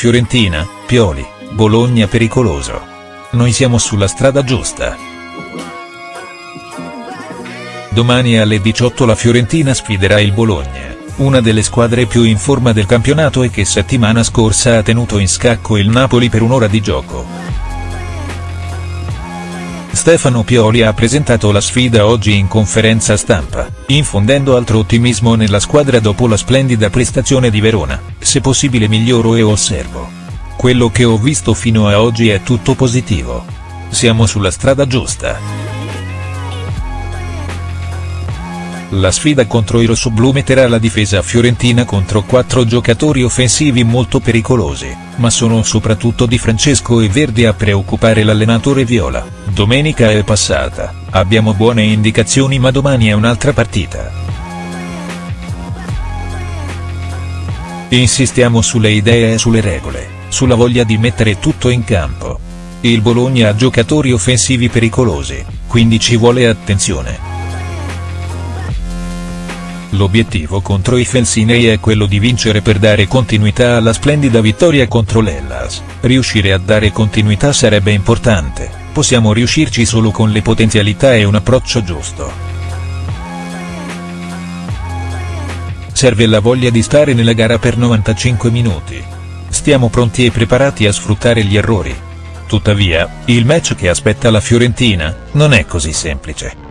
Fiorentina, Pioli, Bologna pericoloso. Noi siamo sulla strada giusta. Domani alle 18 la Fiorentina sfiderà il Bologna, una delle squadre più in forma del campionato e che settimana scorsa ha tenuto in scacco il Napoli per un'ora di gioco. Stefano Pioli ha presentato la sfida oggi in conferenza stampa, infondendo altro ottimismo nella squadra dopo la splendida prestazione di Verona, se possibile miglioro e osservo. Quello che ho visto fino a oggi è tutto positivo. Siamo sulla strada giusta. La sfida contro i rossoblù metterà la difesa fiorentina contro quattro giocatori offensivi molto pericolosi, ma sono soprattutto Di Francesco e Verdi a preoccupare l'allenatore Viola. Domenica è passata, abbiamo buone indicazioni ma domani è un'altra partita. Insistiamo sulle idee e sulle regole, sulla voglia di mettere tutto in campo. Il Bologna ha giocatori offensivi pericolosi, quindi ci vuole attenzione. L'obiettivo contro i Felsinei è quello di vincere per dare continuità alla splendida vittoria contro l'Hellas, riuscire a dare continuità sarebbe importante, possiamo riuscirci solo con le potenzialità e un approccio giusto. Serve la voglia di stare nella gara per 95 minuti. Stiamo pronti e preparati a sfruttare gli errori. Tuttavia, il match che aspetta la Fiorentina, non è così semplice.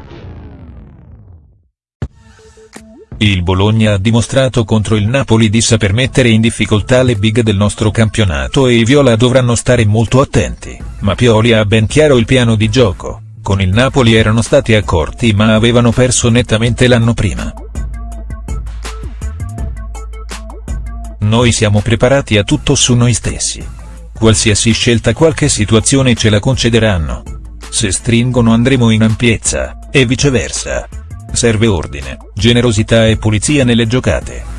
Il Bologna ha dimostrato contro il Napoli di saper mettere in difficoltà le big del nostro campionato e i Viola dovranno stare molto attenti, ma Pioli ha ben chiaro il piano di gioco, con il Napoli erano stati accorti ma avevano perso nettamente l'anno prima. Noi siamo preparati a tutto su noi stessi. Qualsiasi scelta qualche situazione ce la concederanno. Se stringono andremo in ampiezza, e viceversa. Serve ordine, generosità e pulizia nelle giocate.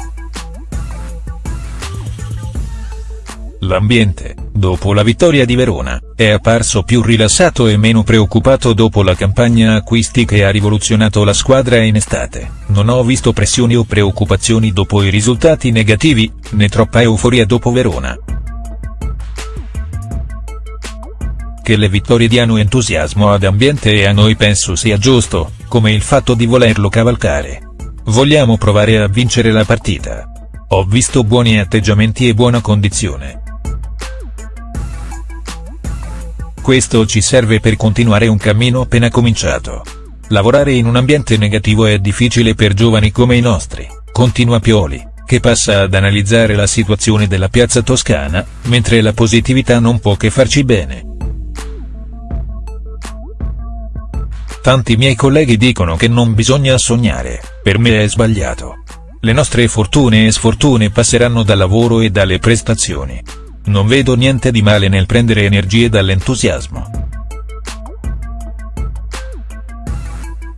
L'ambiente, dopo la vittoria di Verona, è apparso più rilassato e meno preoccupato dopo la campagna acquisti che ha rivoluzionato la squadra in estate, non ho visto pressioni o preoccupazioni dopo i risultati negativi, né troppa euforia dopo Verona. Che le vittorie diano entusiasmo ad ambiente e a noi penso sia giusto, come il fatto di volerlo cavalcare. Vogliamo provare a vincere la partita. Ho visto buoni atteggiamenti e buona condizione. Questo ci serve per continuare un cammino appena cominciato. Lavorare in un ambiente negativo è difficile per giovani come i nostri, continua Pioli, che passa ad analizzare la situazione della piazza toscana, mentre la positività non può che farci bene. Tanti miei colleghi dicono che non bisogna sognare, per me è sbagliato. Le nostre fortune e sfortune passeranno dal lavoro e dalle prestazioni. Non vedo niente di male nel prendere energie dall'entusiasmo.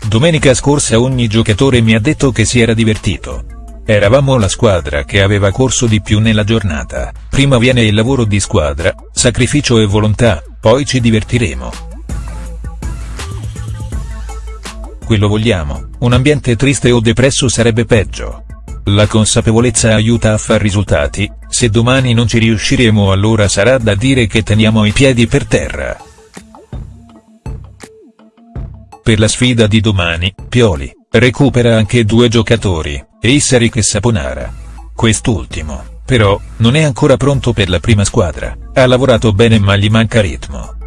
Domenica scorsa ogni giocatore mi ha detto che si era divertito. Eravamo la squadra che aveva corso di più nella giornata, prima viene il lavoro di squadra, sacrificio e volontà, poi ci divertiremo. Quello vogliamo, un ambiente triste o depresso sarebbe peggio. La consapevolezza aiuta a far risultati, se domani non ci riusciremo allora sarà da dire che teniamo i piedi per terra. Per la sfida di domani, Pioli, recupera anche due giocatori, Eisseric e Saponara. Quest'ultimo, però, non è ancora pronto per la prima squadra, ha lavorato bene ma gli manca ritmo.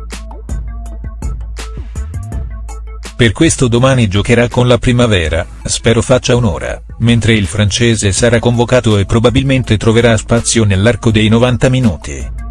Per questo domani giocherà con la primavera, spero faccia un'ora, mentre il francese sarà convocato e probabilmente troverà spazio nell'arco dei 90 minuti.